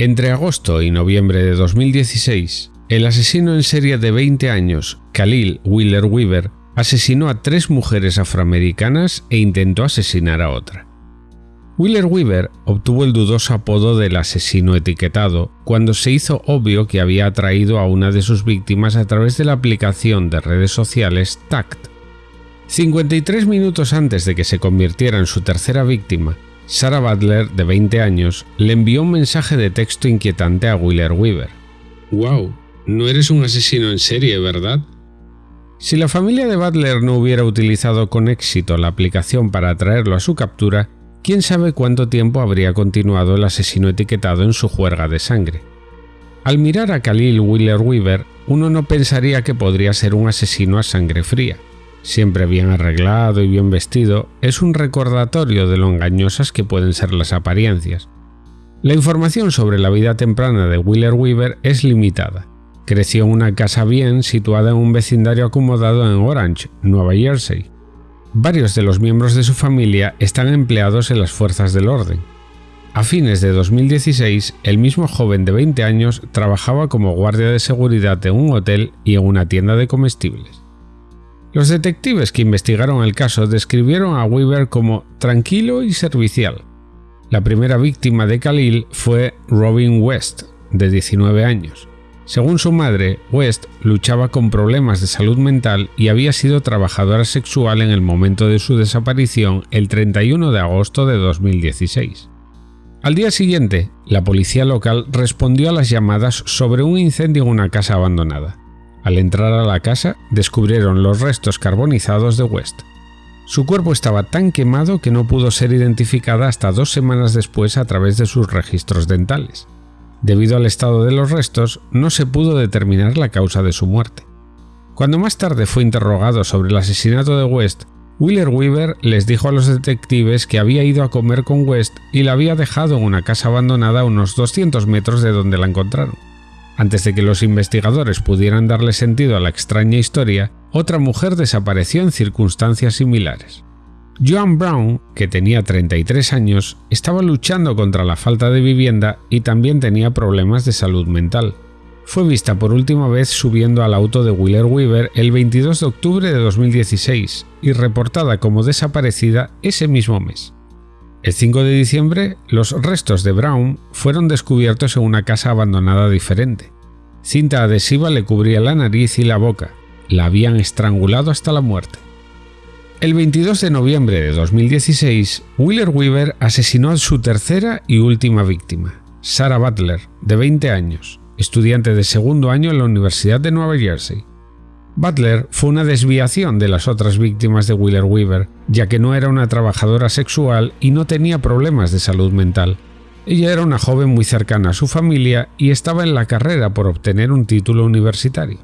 Entre agosto y noviembre de 2016, el asesino en serie de 20 años, Khalil Wheeler Weaver, asesinó a tres mujeres afroamericanas e intentó asesinar a otra. Wheeler Weaver obtuvo el dudoso apodo del asesino etiquetado cuando se hizo obvio que había atraído a una de sus víctimas a través de la aplicación de redes sociales TACT. 53 minutos antes de que se convirtiera en su tercera víctima, Sarah Butler, de 20 años, le envió un mensaje de texto inquietante a Wheeler Weaver. ¡Wow! No eres un asesino en serie, ¿verdad? Si la familia de Butler no hubiera utilizado con éxito la aplicación para atraerlo a su captura, quién sabe cuánto tiempo habría continuado el asesino etiquetado en su juerga de sangre. Al mirar a Khalil Wheeler Weaver, uno no pensaría que podría ser un asesino a sangre fría siempre bien arreglado y bien vestido, es un recordatorio de lo engañosas que pueden ser las apariencias. La información sobre la vida temprana de Wheeler Weaver es limitada. Creció en una casa bien situada en un vecindario acomodado en Orange, Nueva Jersey. Varios de los miembros de su familia están empleados en las fuerzas del orden. A fines de 2016, el mismo joven de 20 años trabajaba como guardia de seguridad en un hotel y en una tienda de comestibles. Los detectives que investigaron el caso describieron a Weaver como tranquilo y servicial. La primera víctima de Khalil fue Robin West, de 19 años. Según su madre, West luchaba con problemas de salud mental y había sido trabajadora sexual en el momento de su desaparición el 31 de agosto de 2016. Al día siguiente, la policía local respondió a las llamadas sobre un incendio en una casa abandonada. Al entrar a la casa, descubrieron los restos carbonizados de West. Su cuerpo estaba tan quemado que no pudo ser identificada hasta dos semanas después a través de sus registros dentales. Debido al estado de los restos, no se pudo determinar la causa de su muerte. Cuando más tarde fue interrogado sobre el asesinato de West, Wheeler Weaver les dijo a los detectives que había ido a comer con West y la había dejado en una casa abandonada a unos 200 metros de donde la encontraron. Antes de que los investigadores pudieran darle sentido a la extraña historia, otra mujer desapareció en circunstancias similares. Joan Brown, que tenía 33 años, estaba luchando contra la falta de vivienda y también tenía problemas de salud mental. Fue vista por última vez subiendo al auto de Wheeler Weaver el 22 de octubre de 2016 y reportada como desaparecida ese mismo mes. El 5 de diciembre, los restos de Brown fueron descubiertos en una casa abandonada diferente. Cinta adhesiva le cubría la nariz y la boca. La habían estrangulado hasta la muerte. El 22 de noviembre de 2016, Wheeler Weaver asesinó a su tercera y última víctima, Sarah Butler, de 20 años, estudiante de segundo año en la Universidad de Nueva Jersey. Butler fue una desviación de las otras víctimas de Wheeler Weaver, ya que no era una trabajadora sexual y no tenía problemas de salud mental. Ella era una joven muy cercana a su familia y estaba en la carrera por obtener un título universitario.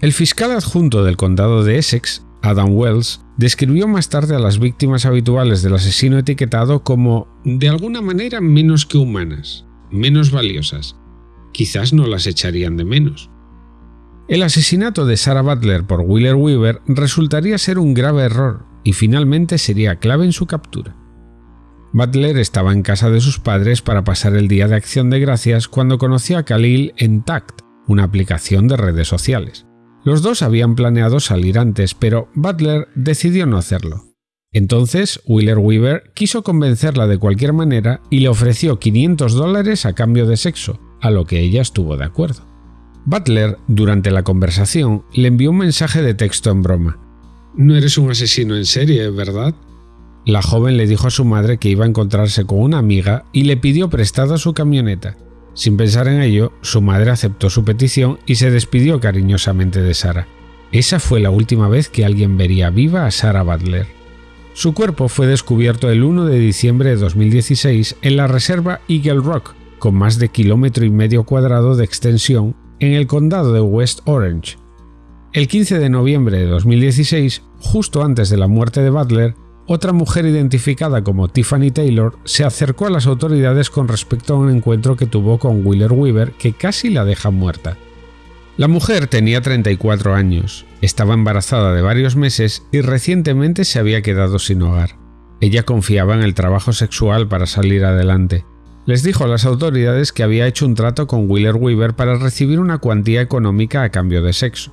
El fiscal adjunto del condado de Essex, Adam Wells, describió más tarde a las víctimas habituales del asesino etiquetado como de alguna manera menos que humanas, menos valiosas. Quizás no las echarían de menos. El asesinato de Sarah Butler por Wheeler Weaver resultaría ser un grave error y finalmente sería clave en su captura. Butler estaba en casa de sus padres para pasar el día de acción de gracias cuando conoció a Khalil en Tact, una aplicación de redes sociales. Los dos habían planeado salir antes, pero Butler decidió no hacerlo. Entonces, Wheeler Weaver quiso convencerla de cualquier manera y le ofreció 500 dólares a cambio de sexo, a lo que ella estuvo de acuerdo. Butler, durante la conversación, le envió un mensaje de texto en broma. No eres un asesino en serie, ¿verdad? La joven le dijo a su madre que iba a encontrarse con una amiga y le pidió prestada su camioneta. Sin pensar en ello, su madre aceptó su petición y se despidió cariñosamente de Sara. Esa fue la última vez que alguien vería viva a Sarah Butler. Su cuerpo fue descubierto el 1 de diciembre de 2016 en la reserva Eagle Rock, con más de kilómetro y medio cuadrado de extensión en el condado de West Orange. El 15 de noviembre de 2016, justo antes de la muerte de Butler, otra mujer identificada como Tiffany Taylor se acercó a las autoridades con respecto a un encuentro que tuvo con Wheeler Weaver que casi la deja muerta. La mujer tenía 34 años, estaba embarazada de varios meses y recientemente se había quedado sin hogar. Ella confiaba en el trabajo sexual para salir adelante. Les dijo a las autoridades que había hecho un trato con Wheeler Weaver para recibir una cuantía económica a cambio de sexo.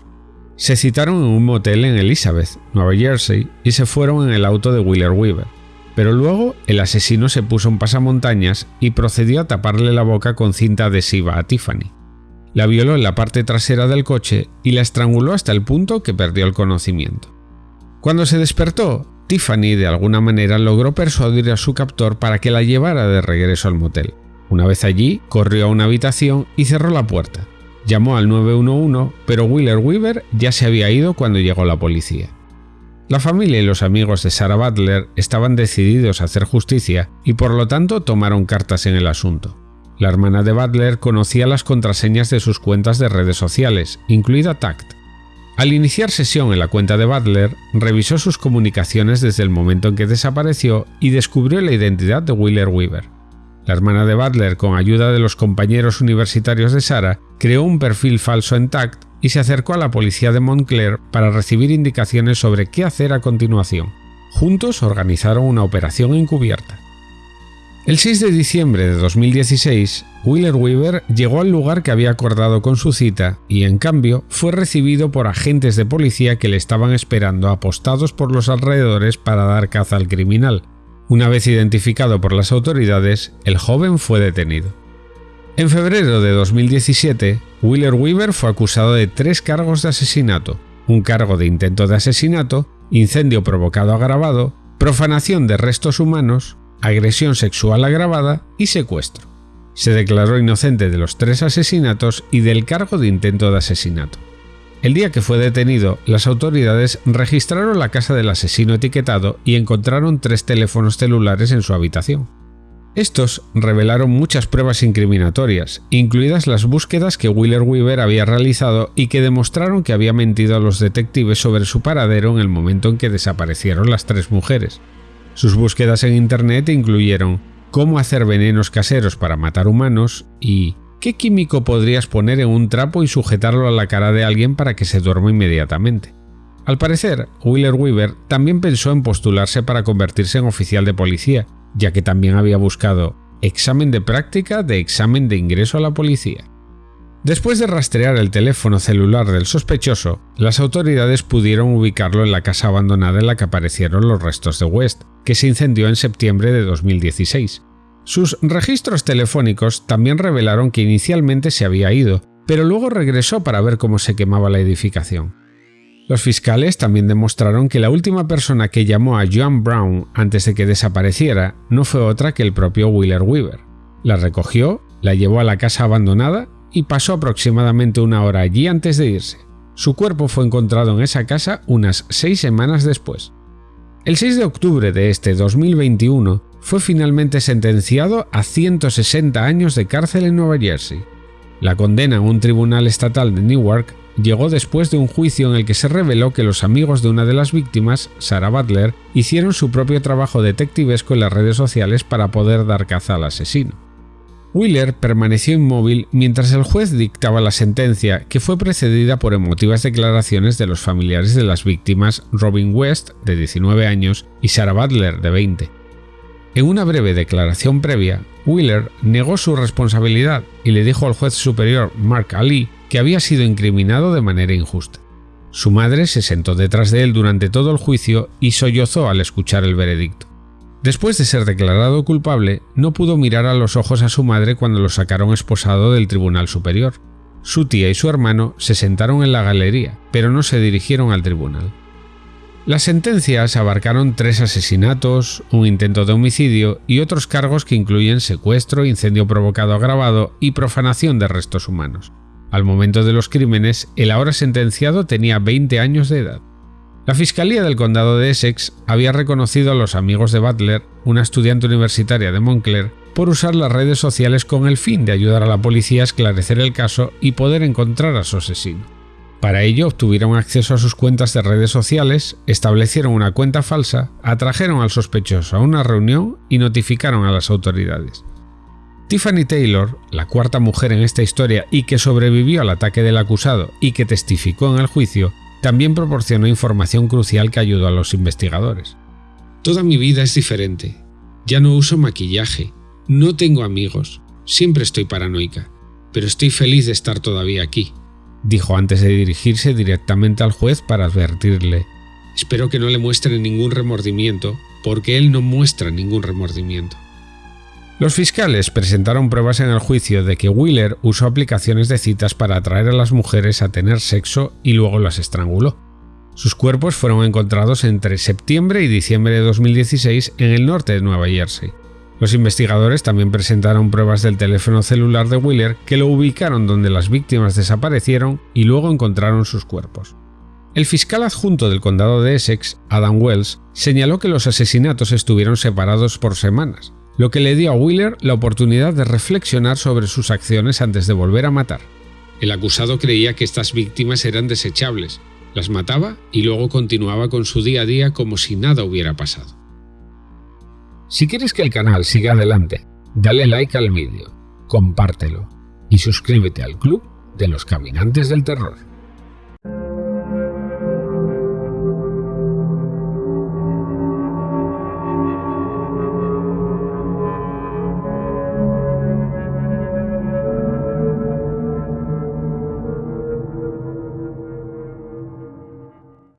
Se citaron en un motel en Elizabeth, Nueva Jersey, y se fueron en el auto de Wheeler Weaver. Pero luego el asesino se puso en pasamontañas y procedió a taparle la boca con cinta adhesiva a Tiffany. La violó en la parte trasera del coche y la estranguló hasta el punto que perdió el conocimiento. Cuando se despertó, Tiffany de alguna manera logró persuadir a su captor para que la llevara de regreso al motel. Una vez allí, corrió a una habitación y cerró la puerta. Llamó al 911, pero Wheeler Weaver ya se había ido cuando llegó la policía. La familia y los amigos de Sarah Butler estaban decididos a hacer justicia y por lo tanto tomaron cartas en el asunto. La hermana de Butler conocía las contraseñas de sus cuentas de redes sociales, incluida Tact. Al iniciar sesión en la cuenta de Butler, revisó sus comunicaciones desde el momento en que desapareció y descubrió la identidad de Wheeler Weaver. La hermana de Butler, con ayuda de los compañeros universitarios de Sarah, creó un perfil falso en TACT y se acercó a la policía de Montclair para recibir indicaciones sobre qué hacer a continuación. Juntos organizaron una operación encubierta. El 6 de diciembre de 2016, Wheeler Weaver llegó al lugar que había acordado con su cita y, en cambio, fue recibido por agentes de policía que le estaban esperando apostados por los alrededores para dar caza al criminal, una vez identificado por las autoridades, el joven fue detenido. En febrero de 2017, Wheeler Weaver fue acusado de tres cargos de asesinato, un cargo de intento de asesinato, incendio provocado agravado, profanación de restos humanos, agresión sexual agravada y secuestro. Se declaró inocente de los tres asesinatos y del cargo de intento de asesinato. El día que fue detenido, las autoridades registraron la casa del asesino etiquetado y encontraron tres teléfonos celulares en su habitación. Estos revelaron muchas pruebas incriminatorias, incluidas las búsquedas que Wheeler Weaver había realizado y que demostraron que había mentido a los detectives sobre su paradero en el momento en que desaparecieron las tres mujeres. Sus búsquedas en Internet incluyeron cómo hacer venenos caseros para matar humanos y ¿Qué químico podrías poner en un trapo y sujetarlo a la cara de alguien para que se duerma inmediatamente? Al parecer, Wheeler Weaver también pensó en postularse para convertirse en oficial de policía, ya que también había buscado examen de práctica de examen de ingreso a la policía. Después de rastrear el teléfono celular del sospechoso, las autoridades pudieron ubicarlo en la casa abandonada en la que aparecieron los restos de West, que se incendió en septiembre de 2016. Sus registros telefónicos también revelaron que inicialmente se había ido, pero luego regresó para ver cómo se quemaba la edificación. Los fiscales también demostraron que la última persona que llamó a Joan Brown antes de que desapareciera no fue otra que el propio Wheeler Weaver. La recogió, la llevó a la casa abandonada y pasó aproximadamente una hora allí antes de irse. Su cuerpo fue encontrado en esa casa unas seis semanas después. El 6 de octubre de este 2021, fue finalmente sentenciado a 160 años de cárcel en Nueva Jersey. La condena en un tribunal estatal de Newark llegó después de un juicio en el que se reveló que los amigos de una de las víctimas, Sarah Butler, hicieron su propio trabajo detectivesco en las redes sociales para poder dar caza al asesino. Wheeler permaneció inmóvil mientras el juez dictaba la sentencia, que fue precedida por emotivas declaraciones de los familiares de las víctimas Robin West, de 19 años, y Sarah Butler, de 20. En una breve declaración previa, Wheeler negó su responsabilidad y le dijo al juez superior Mark Ali que había sido incriminado de manera injusta. Su madre se sentó detrás de él durante todo el juicio y sollozó al escuchar el veredicto. Después de ser declarado culpable, no pudo mirar a los ojos a su madre cuando lo sacaron esposado del Tribunal Superior. Su tía y su hermano se sentaron en la galería, pero no se dirigieron al tribunal. Las sentencias abarcaron tres asesinatos, un intento de homicidio y otros cargos que incluyen secuestro, incendio provocado agravado y profanación de restos humanos. Al momento de los crímenes, el ahora sentenciado tenía 20 años de edad. La Fiscalía del Condado de Essex había reconocido a los amigos de Butler, una estudiante universitaria de Montclair, por usar las redes sociales con el fin de ayudar a la policía a esclarecer el caso y poder encontrar a su asesino. Para ello obtuvieron acceso a sus cuentas de redes sociales, establecieron una cuenta falsa, atrajeron al sospechoso a una reunión y notificaron a las autoridades. Tiffany Taylor, la cuarta mujer en esta historia y que sobrevivió al ataque del acusado y que testificó en el juicio, también proporcionó información crucial que ayudó a los investigadores. Toda mi vida es diferente. Ya no uso maquillaje. No tengo amigos. Siempre estoy paranoica. Pero estoy feliz de estar todavía aquí. Dijo antes de dirigirse directamente al juez para advertirle. Espero que no le muestren ningún remordimiento, porque él no muestra ningún remordimiento. Los fiscales presentaron pruebas en el juicio de que Wheeler usó aplicaciones de citas para atraer a las mujeres a tener sexo y luego las estranguló. Sus cuerpos fueron encontrados entre septiembre y diciembre de 2016 en el norte de Nueva Jersey. Los investigadores también presentaron pruebas del teléfono celular de Wheeler que lo ubicaron donde las víctimas desaparecieron y luego encontraron sus cuerpos. El fiscal adjunto del condado de Essex, Adam Wells, señaló que los asesinatos estuvieron separados por semanas, lo que le dio a Wheeler la oportunidad de reflexionar sobre sus acciones antes de volver a matar. El acusado creía que estas víctimas eran desechables, las mataba y luego continuaba con su día a día como si nada hubiera pasado. Si quieres que el canal siga adelante, dale like al vídeo, compártelo y suscríbete al club de los caminantes del terror.